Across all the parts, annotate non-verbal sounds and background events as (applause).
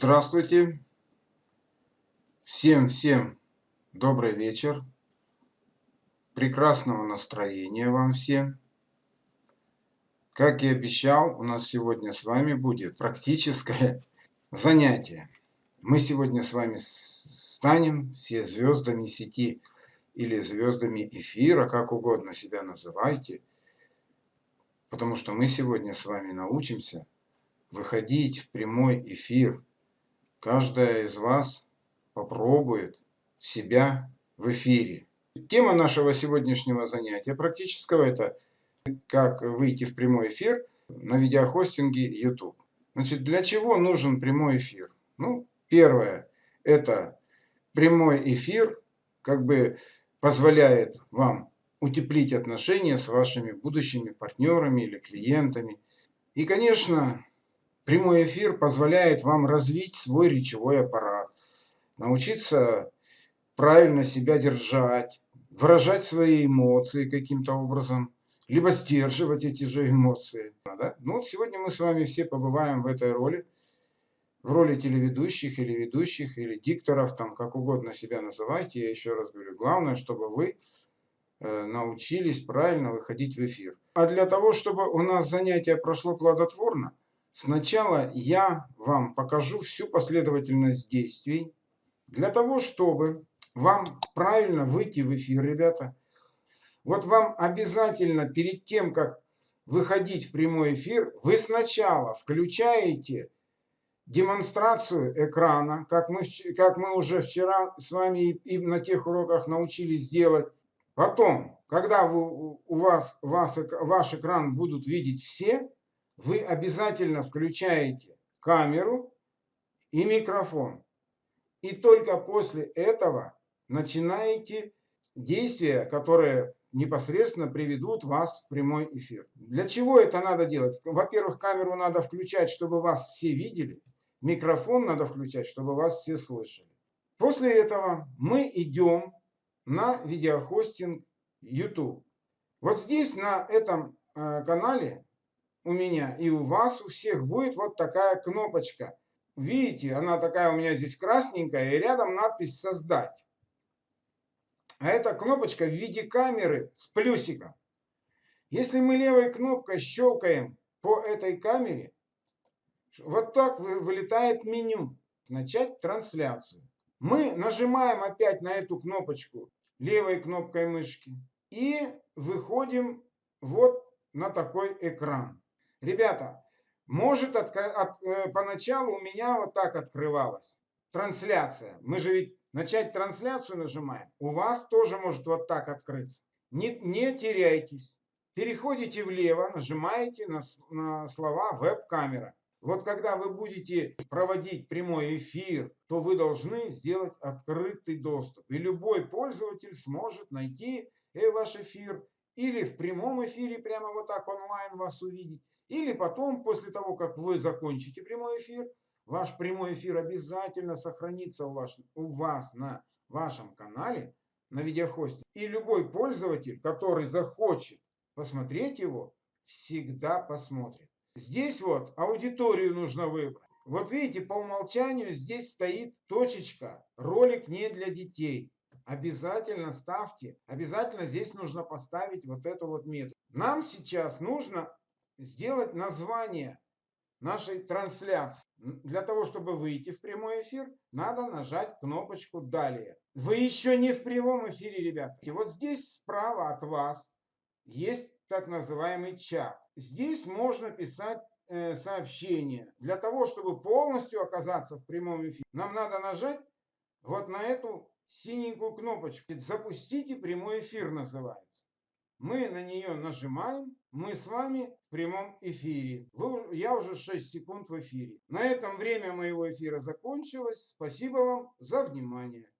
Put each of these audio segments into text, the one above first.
Здравствуйте. Всем-всем добрый вечер. Прекрасного настроения вам всем. Как и обещал, у нас сегодня с вами будет практическое (laughs) занятие. Мы сегодня с вами станем все звездами сети или звездами эфира, как угодно себя называйте. Потому что мы сегодня с вами научимся выходить в прямой эфир Каждая из вас попробует себя в эфире. Тема нашего сегодняшнего занятия практического – это как выйти в прямой эфир на видеохостинге YouTube. Значит, для чего нужен прямой эфир? Ну, первое – это прямой эфир как бы позволяет вам утеплить отношения с вашими будущими партнерами или клиентами. И, конечно, Прямой эфир позволяет вам развить свой речевой аппарат, научиться правильно себя держать, выражать свои эмоции каким-то образом, либо сдерживать эти же эмоции. Да? Ну вот сегодня мы с вами все побываем в этой роли, в роли телеведущих или ведущих, или дикторов, там как угодно себя называйте. Я еще раз говорю, главное, чтобы вы э, научились правильно выходить в эфир. А для того, чтобы у нас занятие прошло плодотворно, Сначала я вам покажу всю последовательность действий для того, чтобы вам правильно выйти в эфир, ребята. Вот вам обязательно перед тем, как выходить в прямой эфир, вы сначала включаете демонстрацию экрана, как мы, как мы уже вчера с вами и на тех уроках научились делать. Потом, когда вы, у вас, вас, ваш экран будут видеть все, вы обязательно включаете камеру и микрофон. И только после этого начинаете действия, которые непосредственно приведут вас в прямой эфир. Для чего это надо делать? Во-первых, камеру надо включать, чтобы вас все видели. Микрофон надо включать, чтобы вас все слышали. После этого мы идем на видеохостинг YouTube. Вот здесь, на этом э, канале, у меня и у вас, у всех будет вот такая кнопочка. Видите, она такая у меня здесь красненькая, и рядом надпись «Создать». А эта кнопочка в виде камеры с плюсиком. Если мы левой кнопкой щелкаем по этой камере, вот так вылетает меню «Начать трансляцию». Мы нажимаем опять на эту кнопочку левой кнопкой мышки и выходим вот на такой экран. Ребята, может от, от, э, поначалу у меня вот так открывалась трансляция. Мы же ведь начать трансляцию нажимаем. У вас тоже может вот так открыться. Не, не теряйтесь. Переходите влево, нажимаете на, на слова веб-камера. Вот когда вы будете проводить прямой эфир, то вы должны сделать открытый доступ. И любой пользователь сможет найти э, ваш эфир или в прямом эфире прямо вот так онлайн вас увидеть, или потом, после того, как вы закончите прямой эфир, ваш прямой эфир обязательно сохранится у, ваш, у вас на вашем канале, на видеохосте. И любой пользователь, который захочет посмотреть его, всегда посмотрит. Здесь вот аудиторию нужно выбрать. Вот видите, по умолчанию здесь стоит точечка «Ролик не для детей». Обязательно ставьте, обязательно здесь нужно поставить вот эту вот метку. Нам сейчас нужно сделать название нашей трансляции. Для того, чтобы выйти в прямой эфир, надо нажать кнопочку «Далее». Вы еще не в прямом эфире, ребят. И вот здесь справа от вас есть так называемый чат. Здесь можно писать э, сообщения. Для того, чтобы полностью оказаться в прямом эфире, нам надо нажать вот на эту синенькую кнопочку. «Запустите прямой эфир» называется. Мы на нее нажимаем, мы с вами в прямом эфире. Вы, я уже 6 секунд в эфире. На этом время моего эфира закончилось. Спасибо вам за внимание.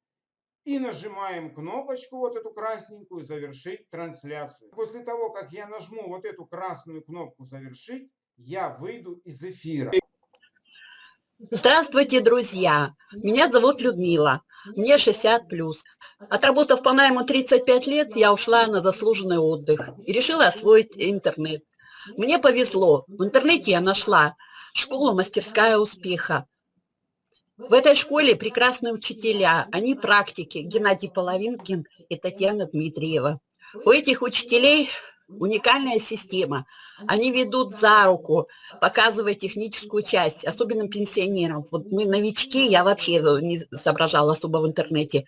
И нажимаем кнопочку, вот эту красненькую, завершить трансляцию. После того, как я нажму вот эту красную кнопку завершить, я выйду из эфира. Здравствуйте, друзья! Меня зовут Людмила, мне 60 плюс. Отработав по найму 35 лет, я ушла на заслуженный отдых и решила освоить интернет. Мне повезло, в интернете я нашла школу «Мастерская успеха». В этой школе прекрасные учителя, они практики, Геннадий Половинкин и Татьяна Дмитриева. У этих учителей уникальная система. Они ведут за руку, показывая техническую часть, особенно пенсионерам. Вот мы новички, я вообще не соображала особо в интернете.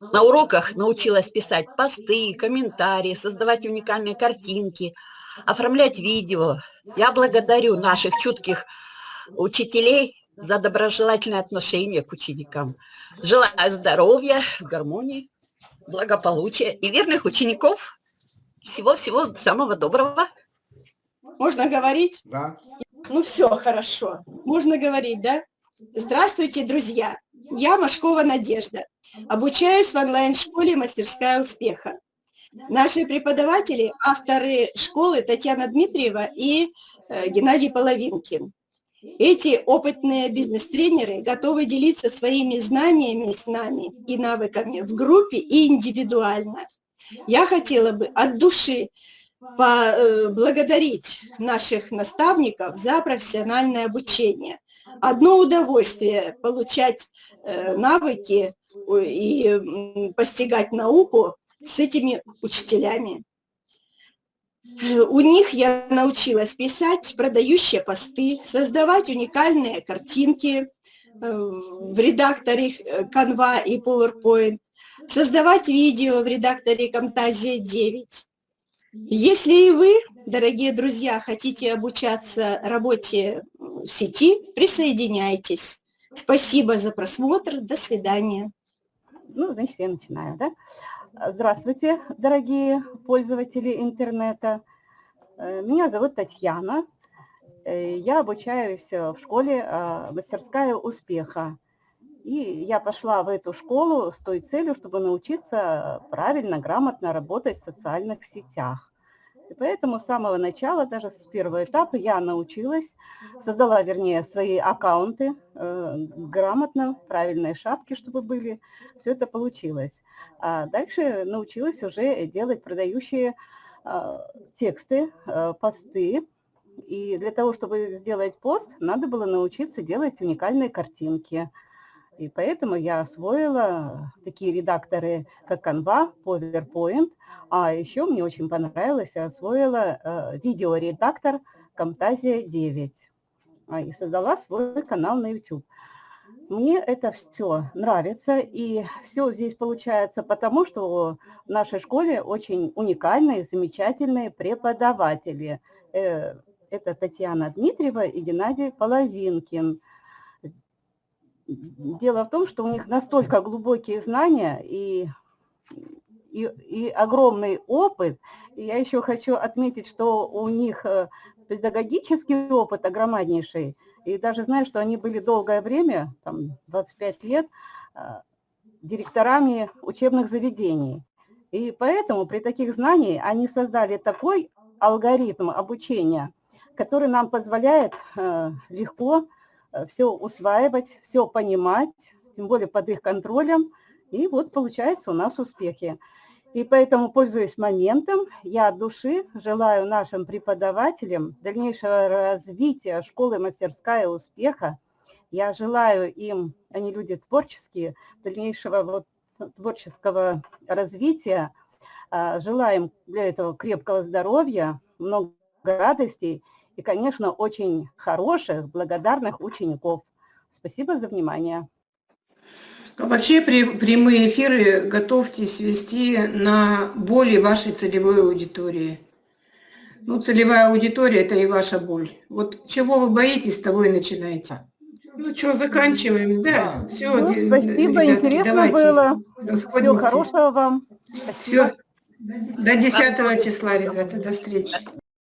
На уроках научилась писать посты, комментарии, создавать уникальные картинки, оформлять видео. Я благодарю наших чутких учителей за доброжелательное отношение к ученикам. Желаю здоровья, гармонии, благополучия и верных учеников. Всего-всего самого доброго. Можно говорить? Да. Ну все, хорошо. Можно говорить, да? Здравствуйте, друзья. Я Машкова Надежда. Обучаюсь в онлайн-школе «Мастерская успеха». Наши преподаватели – авторы школы Татьяна Дмитриева и э, Геннадий Половинкин. Эти опытные бизнес-тренеры готовы делиться своими знаниями с нами и навыками в группе и индивидуально. Я хотела бы от души поблагодарить э, наших наставников за профессиональное обучение. Одно удовольствие получать э, навыки и постигать науку с этими учителями. У них я научилась писать продающие посты, создавать уникальные картинки э, в редакторе Canva и PowerPoint, создавать видео в редакторе Camtasia 9. Если и вы, дорогие друзья, хотите обучаться работе в сети, присоединяйтесь. Спасибо за просмотр. До свидания. Ну, значит, я начинаю, да? Здравствуйте, дорогие пользователи интернета. Э, меня зовут Татьяна. Э, я обучаюсь в школе э, «Мастерская успеха». И я пошла в эту школу с той целью, чтобы научиться правильно, грамотно работать в социальных сетях. И поэтому с самого начала, даже с первого этапа, я научилась, создала, вернее, свои аккаунты, грамотно, правильные шапки, чтобы были. Все это получилось. А дальше научилась уже делать продающие а, тексты, а, посты. И для того, чтобы сделать пост, надо было научиться делать уникальные картинки. И поэтому я освоила такие редакторы, как Canva, PowerPoint. А еще мне очень понравилось, я освоила э, видеоредактор Camtasia 9. И создала свой канал на YouTube. Мне это все нравится, и все здесь получается потому, что в нашей школе очень уникальные, замечательные преподаватели. Э, это Татьяна Дмитриева и Геннадий Половинкин. Дело в том, что у них настолько глубокие знания и, и, и огромный опыт. И я еще хочу отметить, что у них э, педагогический опыт огромнейший – и даже знаю, что они были долгое время, там 25 лет, а, директорами учебных заведений. И поэтому при таких знаниях они создали такой алгоритм обучения, который нам позволяет э, легко э, все усваивать, все понимать, тем более под их контролем. И вот получается у нас успехи. И поэтому, пользуясь моментом, я от души желаю нашим преподавателям дальнейшего развития школы «Мастерская успеха». Я желаю им, они люди творческие, дальнейшего вот творческого развития. А, желаем для этого крепкого здоровья, много радостей и, конечно, очень хороших, благодарных учеников. Спасибо за внимание. А вообще прямые эфиры готовьтесь вести на боли вашей целевой аудитории. Ну, целевая аудитория – это и ваша боль. Вот чего вы боитесь, того и начинайте. Ну что, заканчиваем, да? да. Все, ну, спасибо, ребятки, интересно давайте было. Всего хорошего вам. Спасибо. Все. До 10 числа, ребята, до встречи.